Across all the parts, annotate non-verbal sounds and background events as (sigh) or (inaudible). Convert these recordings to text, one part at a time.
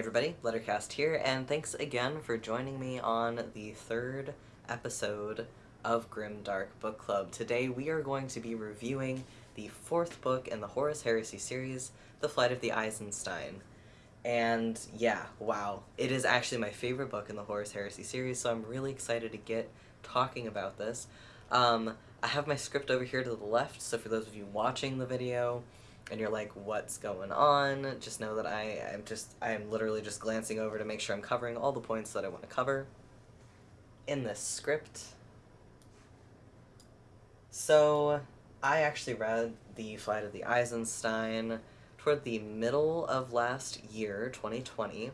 everybody, Lettercast here, and thanks again for joining me on the third episode of Grim Dark Book Club. Today we are going to be reviewing the fourth book in the Horus Heresy series, The Flight of the Eisenstein. And yeah, wow, it is actually my favorite book in the Horus Heresy series, so I'm really excited to get talking about this. Um, I have my script over here to the left, so for those of you watching the video, and you're like, what's going on? Just know that I am just, I am literally just glancing over to make sure I'm covering all the points that I want to cover in this script. So, I actually read The Flight of the Eisenstein toward the middle of last year, 2020,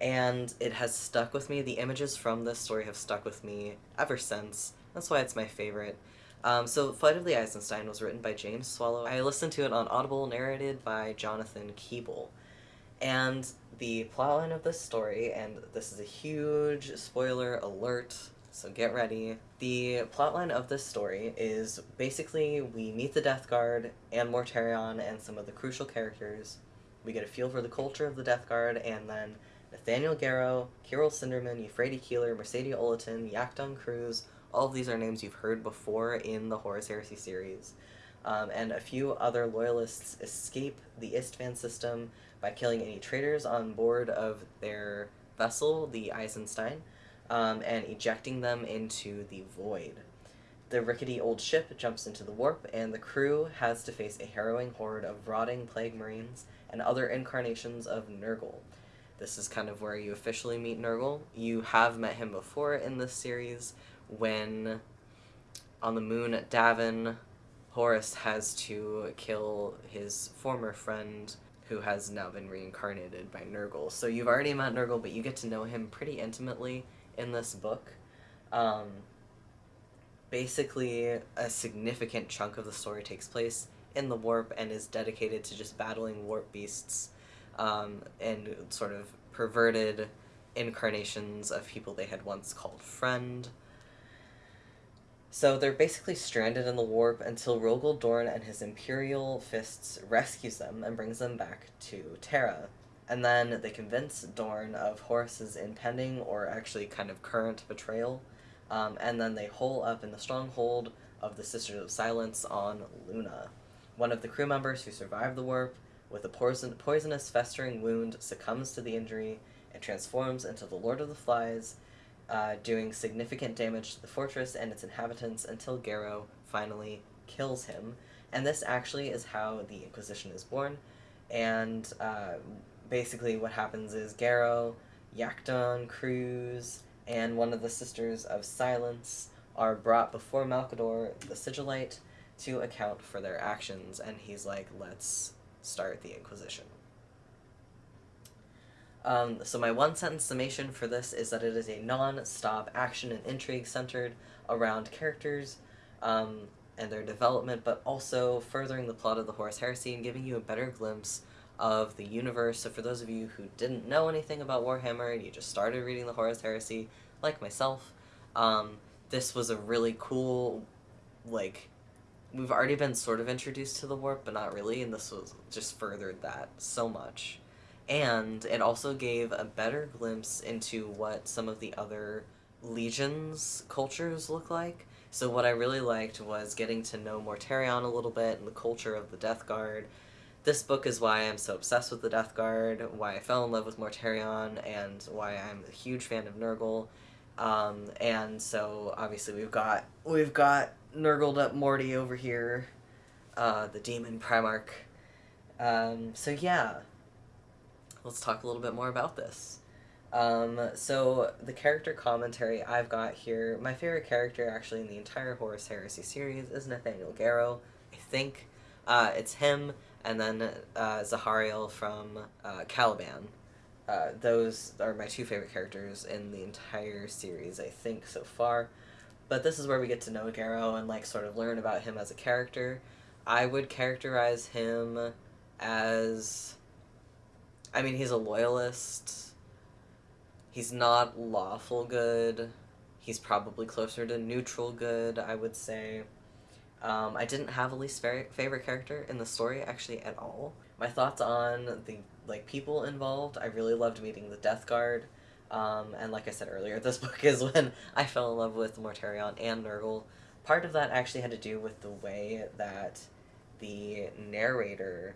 and it has stuck with me. The images from this story have stuck with me ever since. That's why it's my favorite. Um, so, Flight of the Eisenstein was written by James Swallow. I listened to it on Audible, narrated by Jonathan Keeble. And the plotline of this story, and this is a huge spoiler alert, so get ready. The plotline of this story is basically we meet the Death Guard and Mortarion and some of the crucial characters. We get a feel for the culture of the Death Guard, and then Nathaniel Garro, Kyril Sindermann, Euphrati Keeler, Mersadie Oliton, Iacton Qruze, all of these are names you've heard before in the Horus Heresy series. Um, and a few other loyalists escape the Isstvan system by killing any traitors on board of their vessel, the Eisenstein, um, and ejecting them into the void. The rickety old ship jumps into the warp, and the crew has to face a harrowing horde of rotting plague marines and other incarnations of Nurgle. This is kind of where you officially meet Nurgle. You have met him before in this series, when on the moon at Davin, Horus has to kill his former friend who has now been reincarnated by Nurgle. So you've already met Nurgle, but you get to know him pretty intimately in this book. Um, basically, a significant chunk of the story takes place in the warp and is dedicated to just battling warp beasts um, and sort of perverted incarnations of people they had once called friend. So they're basically stranded in the warp until Rogal Dorn and his Imperial Fists rescues them and brings them back to Terra. And then they convince Dorn of Horus's impending, or actually kind of current, betrayal. Um, and then they hole up in the stronghold of the Sisters of Silence on Luna. One of the crew members who survived the warp, with a poison poisonous festering wound, succumbs to the injury and transforms into the Lord of the Flies, uh, doing significant damage to the fortress and its inhabitants until Garro finally kills him. And this actually is how the Inquisition is born. And uh, basically what happens is Garro, Iacton, Qruze, and one of the Sisters of Silence are brought before Malcador, the Sigilite, to account for their actions, and he's like, let's start the Inquisition. Um, so my one-sentence summation for this is that it is a non-stop action and intrigue centered around characters um, and their development, but also furthering the plot of the Horus Heresy and giving you a better glimpse of the universe. So for those of you who didn't know anything about Warhammer and you just started reading the Horus Heresy, like myself, um, this was a really cool, like, we've already been sort of introduced to the warp, but not really, and this was just furthered that so much and it also gave a better glimpse into what some of the other legions cultures look like. So what I really liked was getting to know Mortarion a little bit and the culture of the Death Guard. This book is why I'm so obsessed with the Death Guard, why I fell in love with Mortarion, and why I'm a huge fan of Nurgle. Um, and so obviously we've got we've got Nurgled up Morty over here, uh, the Demon Primarch. Um, so yeah, let's talk a little bit more about this. Um, so the character commentary I've got here, my favorite character actually in the entire Horus Heresy series is Nathaniel Garro. I think uh, it's him, and then uh, Zahariel from uh, Caliban. Uh, those are my two favorite characters in the entire series, I think, so far. But this is where we get to know Garro and like sort of learn about him as a character. I would characterize him as I mean, he's a loyalist. He's not lawful good. He's probably closer to neutral good, I would say. Um, I didn't have a least favorite character in the story, actually, at all. My thoughts on the like people involved. I really loved meeting the Death Guard. Um, and like I said earlier, (laughs) this book is when I fell in love with Mortarion and Nurgle. Part of that actually had to do with the way that the narrator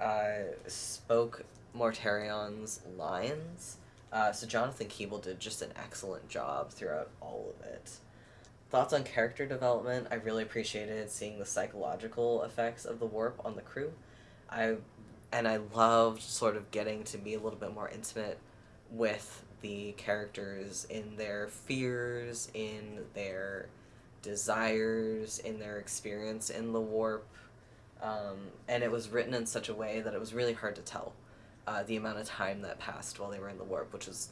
uh, spoke Mortarion's lines. Uh, so Jonathan Keeble did just an excellent job throughout all of it. Thoughts on character development? I really appreciated seeing the psychological effects of the warp on the crew. I and I loved sort of getting to be a little bit more intimate with the characters in their fears, in their desires, in their experience in the warp. Um, and it was written in such a way that it was really hard to tell uh, the amount of time that passed while they were in the warp, which was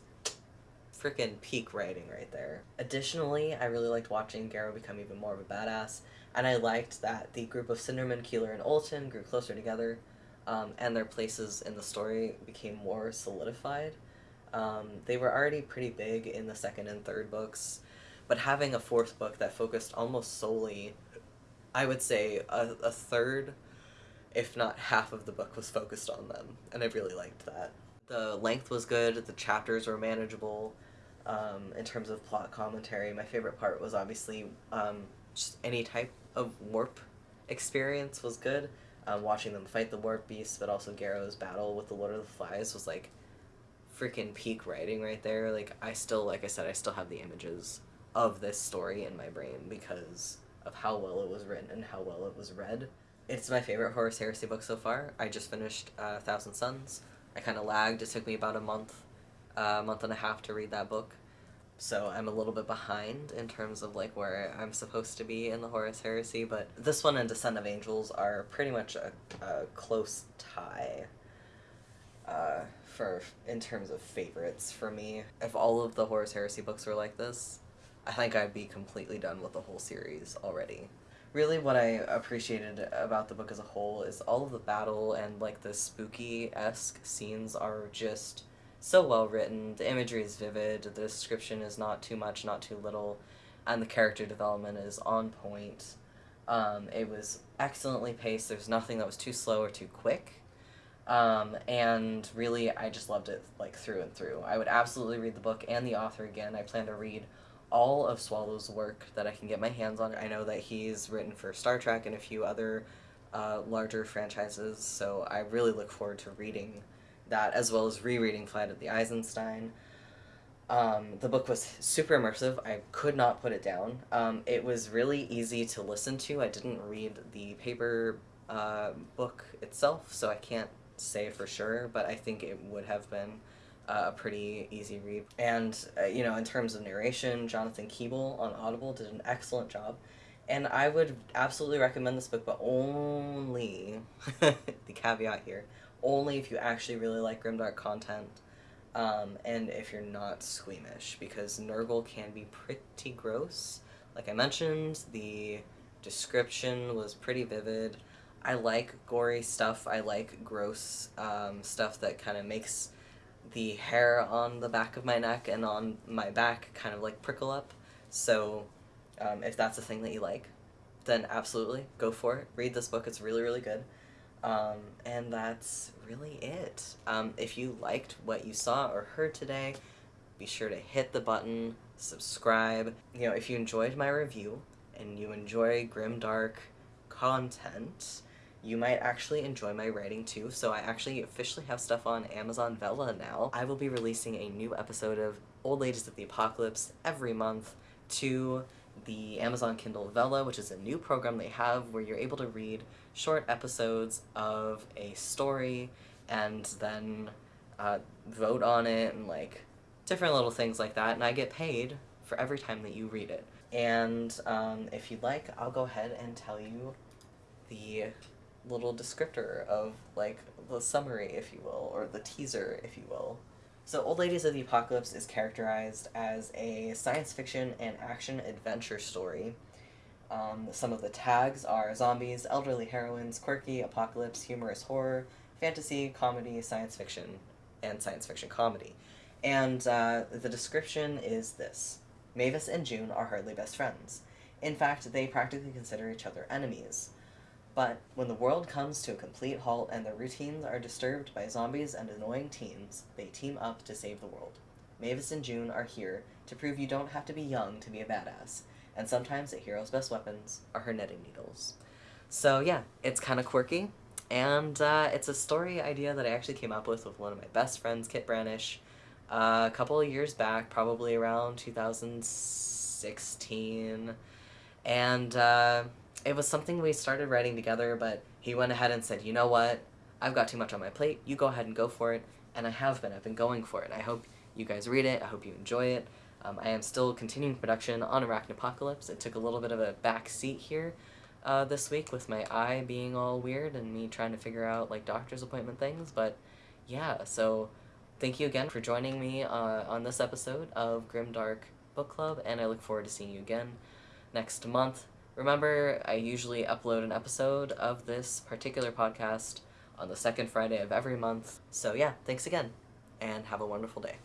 freaking peak writing right there. Additionally, I really liked watching Garro become even more of a badass, and I liked that the group of Sindermann, Keeler, and Oliton grew closer together, um, and their places in the story became more solidified. Um, they were already pretty big in the second and third books, but having a fourth book that focused almost solely, I would say, a, a third, if not half of the book was focused on them, and I really liked that. The length was good, the chapters were manageable. Um, in terms of plot commentary, my favorite part was obviously um, just any type of warp experience was good. Um, watching them fight the warp beast, but also Garro's battle with the Lord of the Flies was like freaking peak writing right there. Like I still, like I said, I still have the images of this story in my brain because of how well it was written and how well it was read. It's my favorite Horus Heresy book so far. I just finished uh, Thousand Sons. I kind of lagged. It took me about a month, a uh, month and a half to read that book. So I'm a little bit behind in terms of like where I'm supposed to be in the Horus Heresy, but this one and Descent of Angels are pretty much a, a close tie. Uh, for in terms of favorites for me. If all of the Horus Heresy books were like this, I think I'd be completely done with the whole series already. Really, what I appreciated about the book as a whole is all of the battle and like the spooky esque scenes are just so well written. The imagery is vivid. The description is not too much, not too little, and the character development is on point. Um, it was excellently paced. There's nothing that was too slow or too quick. Um, and really, I just loved it like through and through. I would absolutely read the book and the author again. I plan to read all of Swallow's work that I can get my hands on. I know that he's written for Star Trek and a few other uh, larger franchises, so I really look forward to reading that as well as rereading Flight of the Eisenstein. Um, the book was super immersive. I could not put it down. Um, it was really easy to listen to. I didn't read the paper uh, book itself, so I can't say for sure, but I think it would have been a pretty easy read. And, uh, you know, in terms of narration, Jonathan Keeble on Audible did an excellent job. And I would absolutely recommend this book, but only, (laughs) the caveat here, only if you actually really like grimdark content. Um, and if you're not squeamish, because Nurgle can be pretty gross. Like I mentioned, the description was pretty vivid. I like gory stuff. I like gross um, stuff that kind of makes the hair on the back of my neck and on my back kind of like prickle up. So um, if that's a thing that you like, then absolutely go for it. Read this book. It's really, really good. Um, and that's really it. Um, if you liked what you saw or heard today, be sure to hit the button, subscribe. You know, if you enjoyed my review and you enjoy grim dark content, you might actually enjoy my writing too. So I actually officially have stuff on Amazon Vella now. I will be releasing a new episode of Old Ladies of the Apocalypse every month to the Amazon Kindle Vella, which is a new program they have where you're able to read short episodes of a story and then uh, vote on it and like different little things like that. And I get paid for every time that you read it. And um, if you'd like, I'll go ahead and tell you the little descriptor of like the summary, if you will, or the teaser, if you will. So, Old Ladies of the Apocalypse is characterized as a science fiction and action adventure story. Um, some of the tags are zombies, elderly heroines, quirky, apocalypse, humorous horror, fantasy, comedy, science fiction, and science fiction comedy. And uh, the description is this Mavis and June are hardly best friends. In fact, they practically consider each other enemies. But when the world comes to a complete halt and their routines are disturbed by zombies and annoying teens, they team up to save the world. Mavis and June are here to prove you don't have to be young to be a badass, and sometimes a hero's best weapons are her knitting needles. So yeah, it's kind of quirky, and uh, it's a story idea that I actually came up with with one of my best friends, Kit Branish, uh, a couple of years back, probably around 2016, and uh, it was something we started writing together, but he went ahead and said, you know what, I've got too much on my plate, you go ahead and go for it, and I have been, I've been going for it. I hope you guys read it, I hope you enjoy it. Um, I am still continuing production on Arachnopocalypse. It took a little bit of a back seat here uh, this week with my eye being all weird and me trying to figure out like doctor's appointment things, but yeah, so thank you again for joining me uh, on this episode of Grimdark Book Club, and I look forward to seeing you again next month. Remember, I usually upload an episode of this particular podcast on the second Friday of every month. So yeah, thanks again, and have a wonderful day.